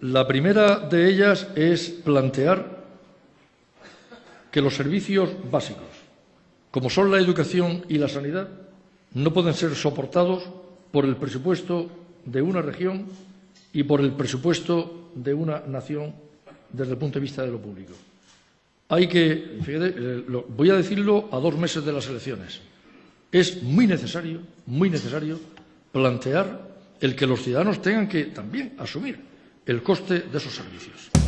La primera de ellas es plantear que los servicios básicos, como son la educación y la sanidad, no pueden ser soportados por el presupuesto de una región y por el presupuesto de una nación desde el punto de vista de lo público. Hay que, eh, lo, voy a decirlo a dos meses de las elecciones, es muy necesario, muy necesario plantear el que los ciudadanos tengan que también asumir el coste de esos servicios.